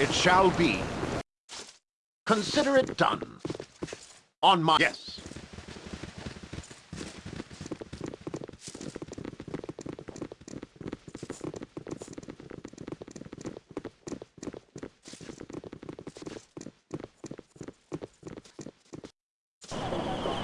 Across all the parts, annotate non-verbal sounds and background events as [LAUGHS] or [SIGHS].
It shall be. Consider it done. On my... Yes.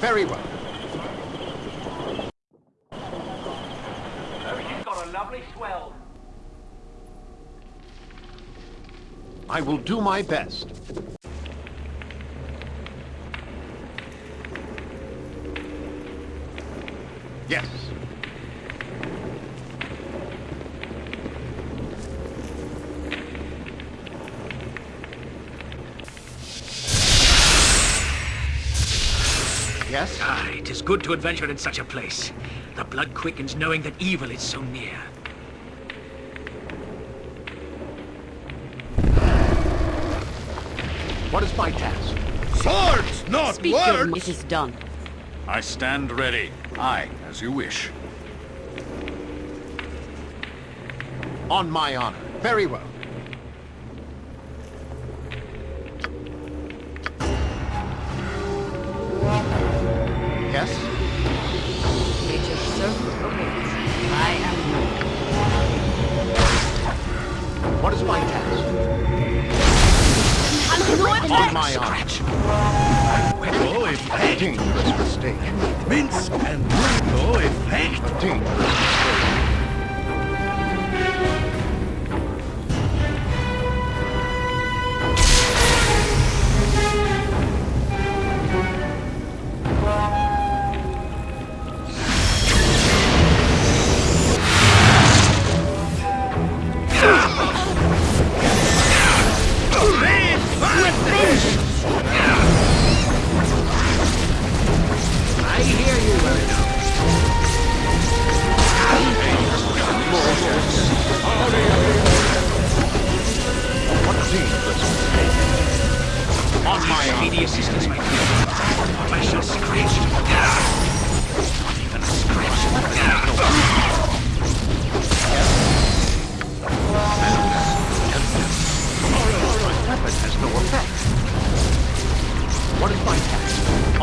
Very well. Oh, you've got a lovely swell. I will do my best. Yes. Yes? Ah, it is good to adventure in such a place. The blood quickens knowing that evil is so near. What is my task? Swords, not Speak words! your it is done. I stand ready. Aye, as you wish. On my honor. Very well.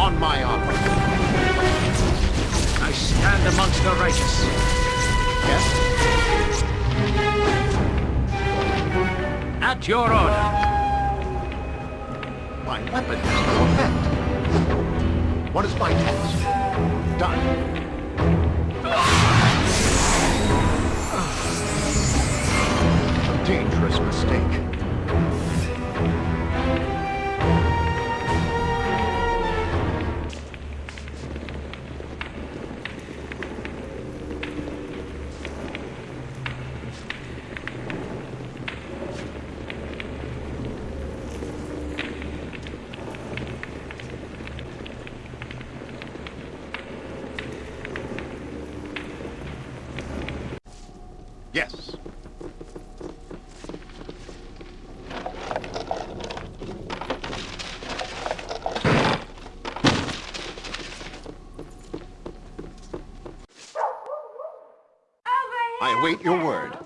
On my honor. I stand amongst the righteous. Yes? At your order. My weapon has no effect. What is my task? Done. A dangerous mistake. Await your word.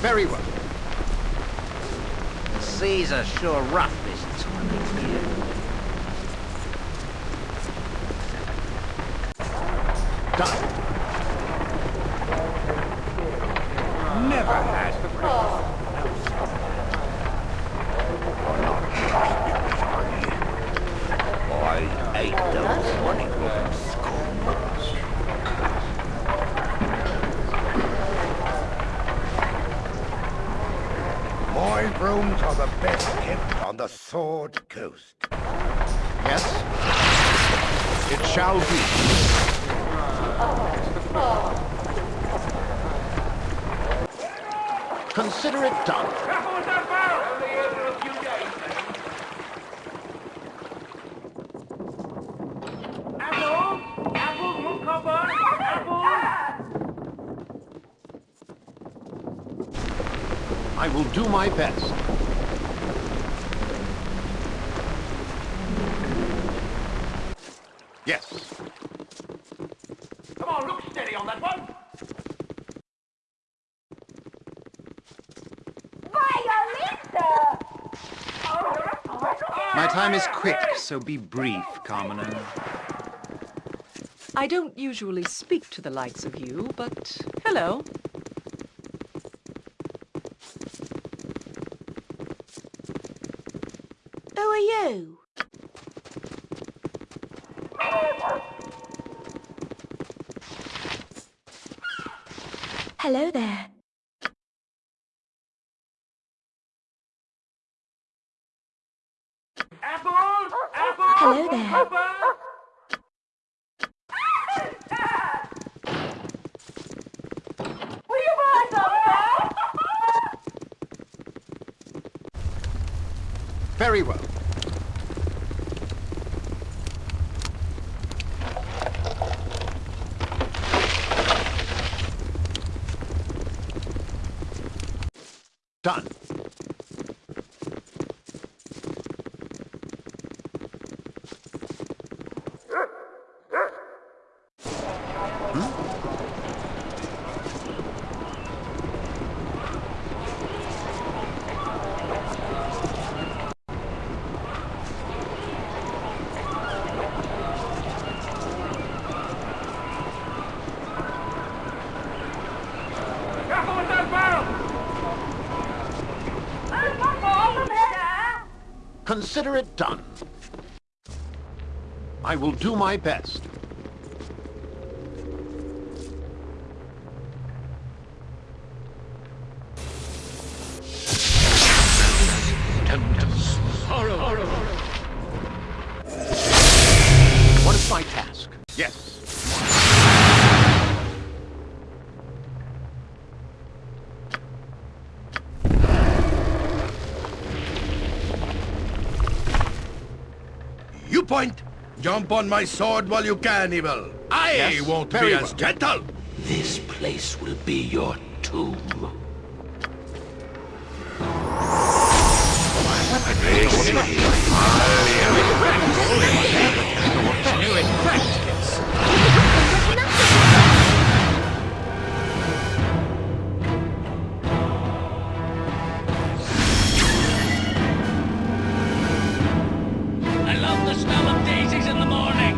Very well. The seas are sure rough this time of year. Done. Never had. I ate those honeycombs. My rooms are the best kept on Coast. Yes? It shall be. Consider it done. I will do my best. Yes. Come on, look steady on that one. My time is quick, so be brief, commoner. I don't usually speak to the likes of you, but hello. Who are you? Hello there. Apples! Apples! Hello there. Apples! Will you buy some? Very well. Done. Careful with that barrel! Consider it done. I will do my best. Point! Jump on my sword while you can, Evil. I Yes, won't very be well. as gentle. This place will be your tomb. Love the smell of daisies in the morning.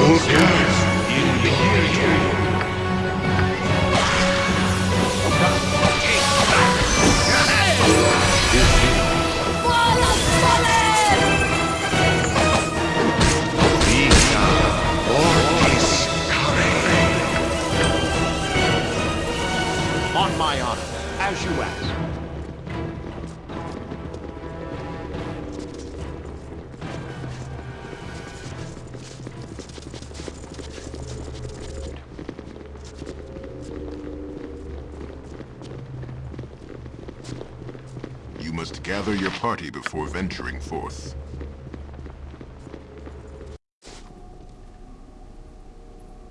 What your party before venturing forth.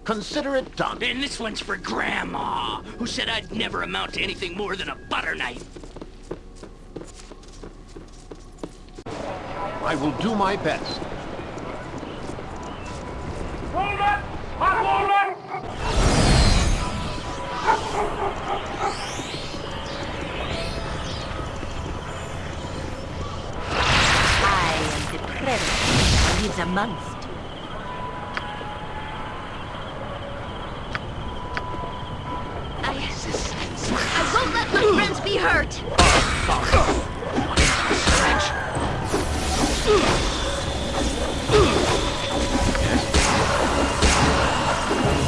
Consider it done. And this one's for Grandma, who said I'd never amount to anything more than a butter knife. I will do my best. Hold Hot amongst. I, I won't let my friends be hurt.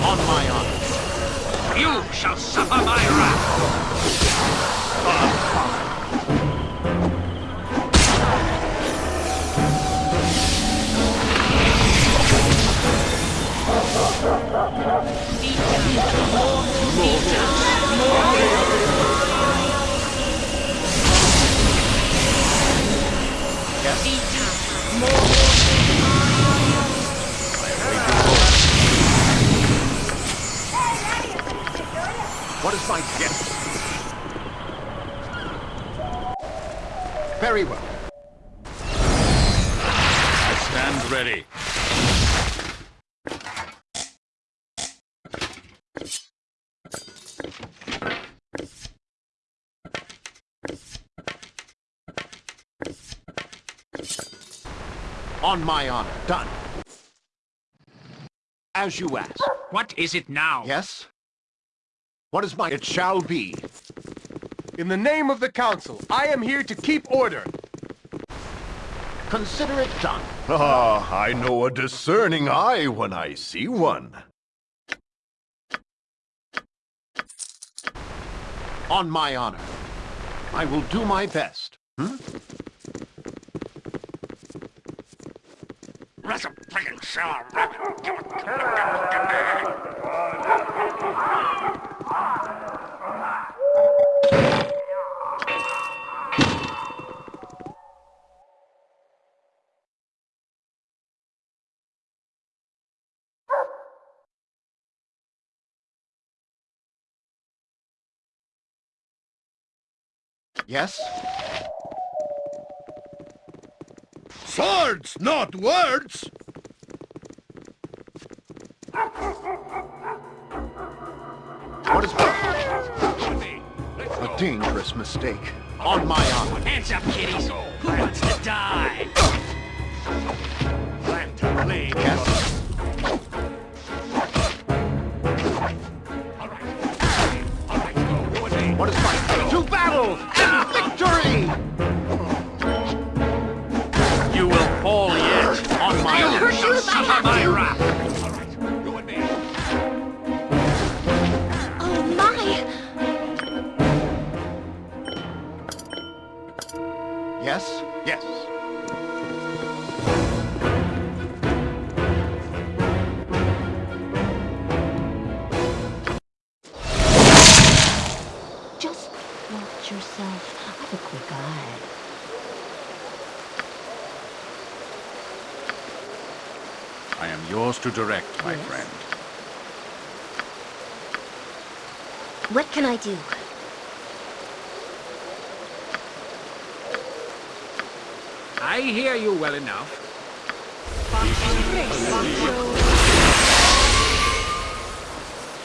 On my honor. You shall suffer my wrath. Ah, What is my gift? Very well. On my honor. Done. As you ask. What is it now? Yes? What is my... It shall be. In the name of the Council, I am here to keep order. Consider it done. [LAUGHS] Ah, I know a discerning eye when I see one. On my honor. I will do my best. Hmm? Yes? Swords, not words! What is A dangerous mistake. On my honor. Hands up, kiddies. Who wants to die? Plan to play. Yes? What is my... To battle and victory! You will fall yet. On my honor. shall suffer my wrath. Yes? Yes. Just watch yourself. Have a quick eye. I am yours to direct, my Yes. friend. What can I do? I hear you well enough.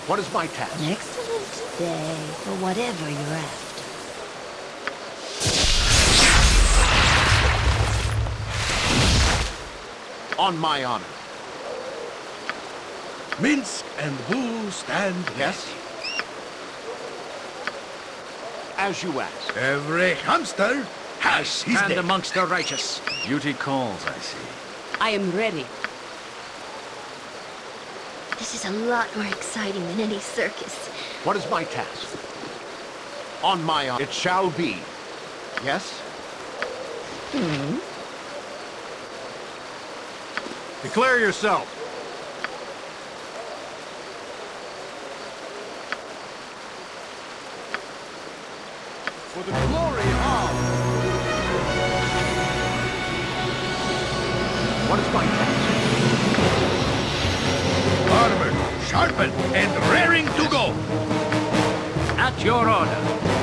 What is my task? An excellent day for whatever you're after. On my honor. Minsc and Boo stand Yes? As you ask. Every hamster has his Stand day. amongst the righteous. Duty calls, I see. I am ready. This is a lot more exciting than any circus. What is my task? On my honor. It shall be. Yes? Hmm? Declare yourself. Sharpened, and raring to go. At your order.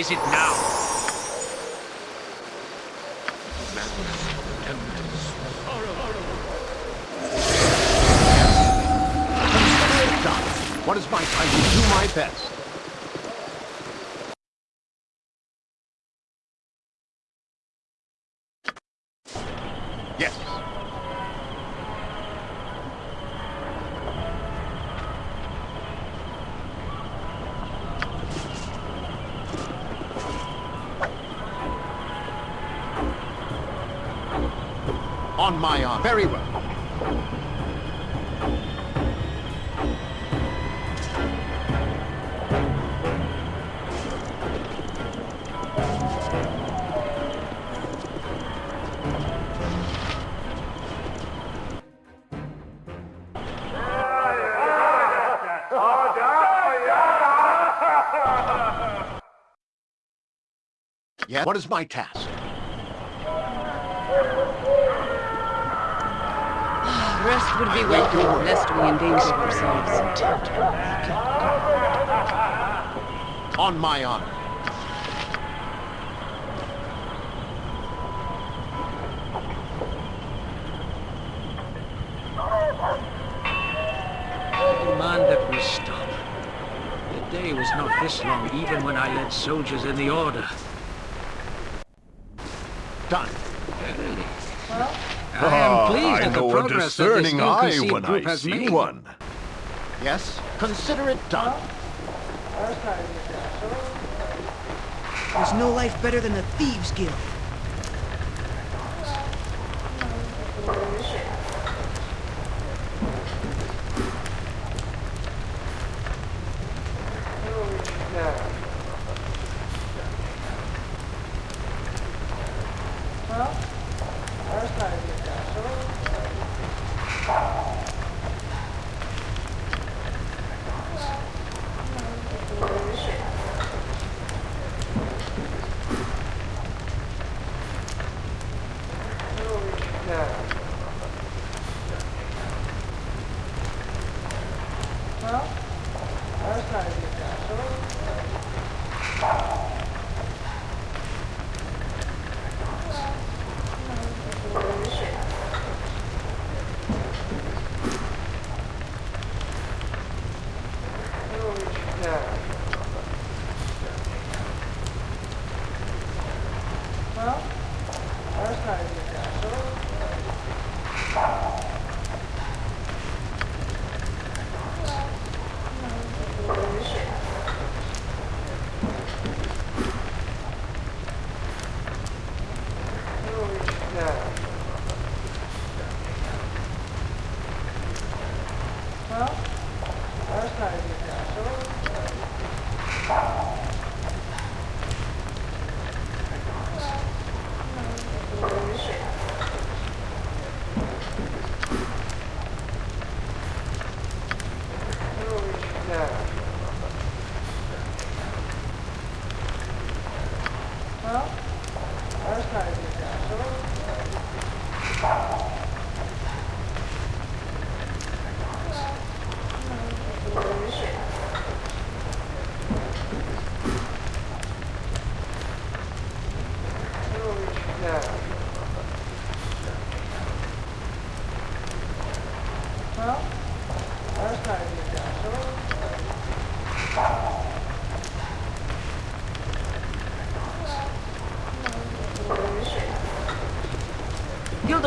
Is it now? What is my... time will do my best. Yes. What is my task? [SIGHS] Rest would be welcome, lest we endanger ourselves. On my honor. I demand that we stop. The day was not this long, even when I led soldiers in the Order. Done. Really? I am pleased at the progress that this ill-conceived group has made. one. Yes, consider it done. There's no life better than a thieves' guild. 알았어 알았어 알겠어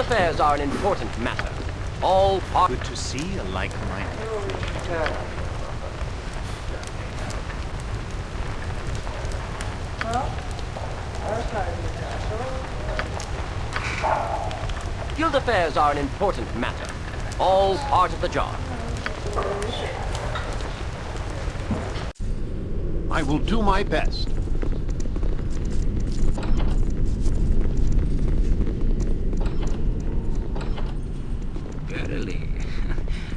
affairs are an important matter. All part... Good to see a like-minded. Guild affairs are an important matter. All part of the job. I will do my best. Verily.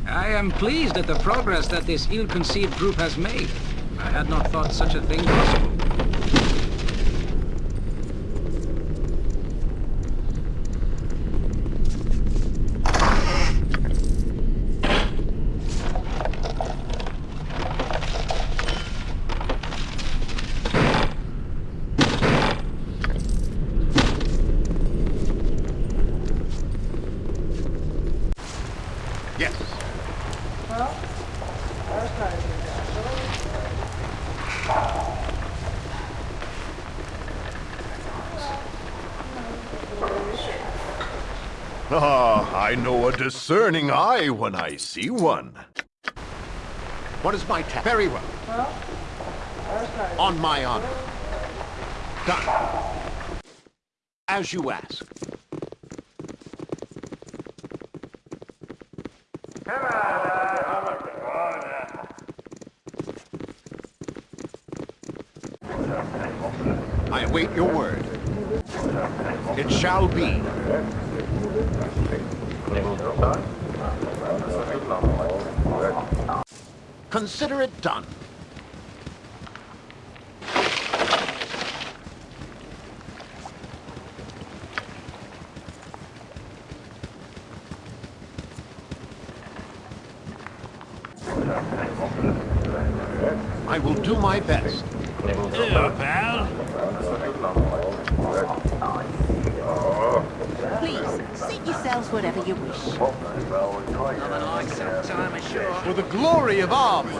I am pleased at the progress that this ill-conceived group has made. I had not thought such a thing possible. Ah, I know a when I see one. What is my task? Very well. On my honor. Done. As you ask. I await your word. It shall be. Consider it done. I will do my best. Seat yourselves wherever you wish. Nothing like some time ashore. For the glory of arms!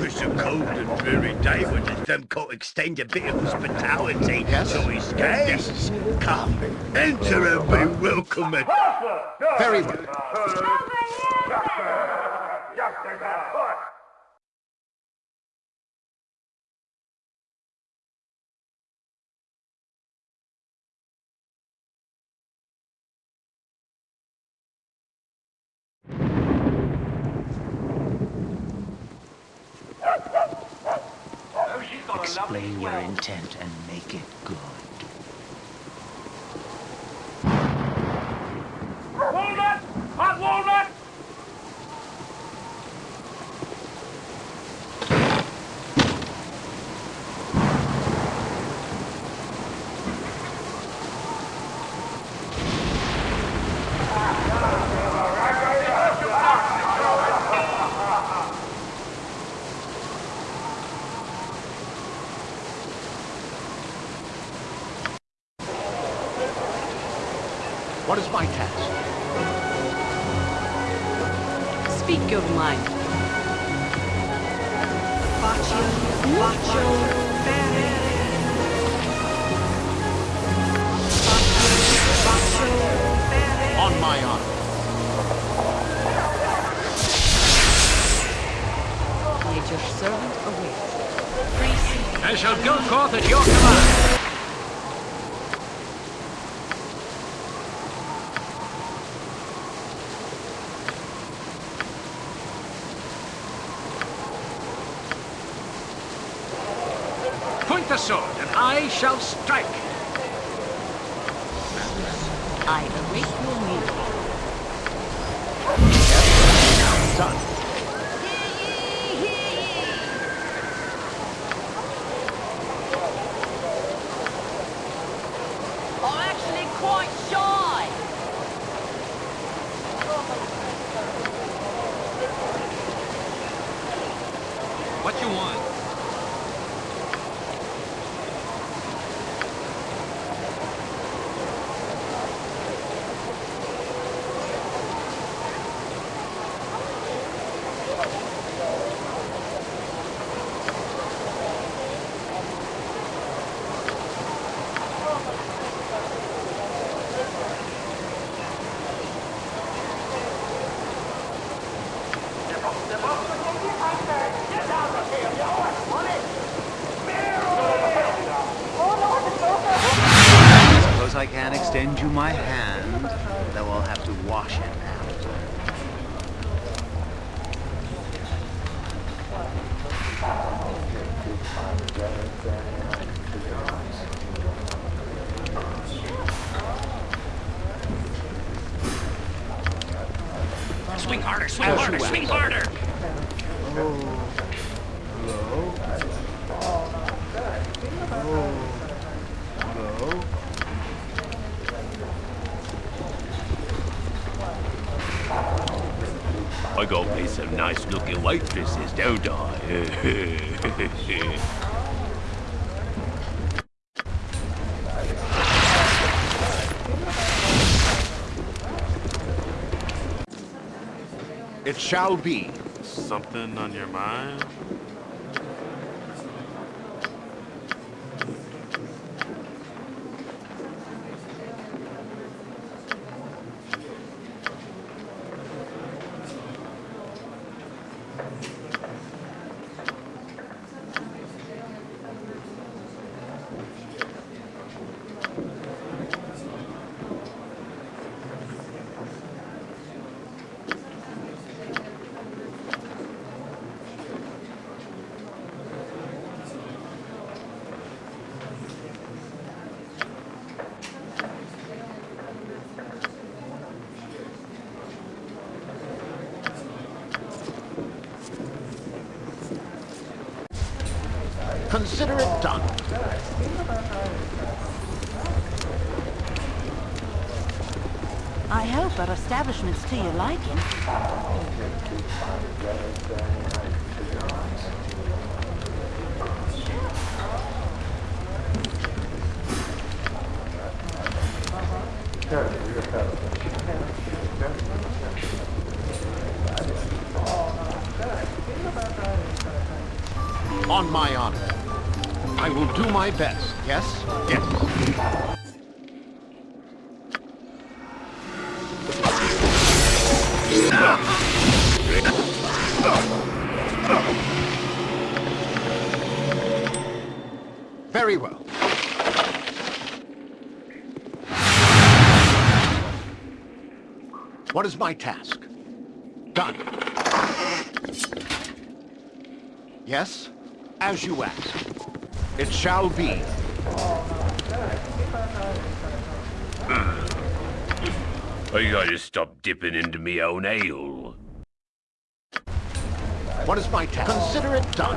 It's a cold and dreary day when the them can't extend a bit of hospitality to his guests. Come, enter and be welcome. Very well. Intent and I shall go forth at your command. Point the sword, and I shall strike. I await your need. Done. I'm actually quite shy. What you want? Suppose I can't extend you my hand, though I'll have to wash it. Swing harder, swing harder, swing harder! Oh, oh. I got me some nice looking waitresses, don't I? It shall be. Something on your mind? Consider it done. I hope our establishment's to your liking. On my honor. I will do my best, yes? Yes. Very well. What is my task? Done. Yes? As you ask. It shall be. Hmm. I gotta stop dipping into me own ale. What is my task? Consider it done.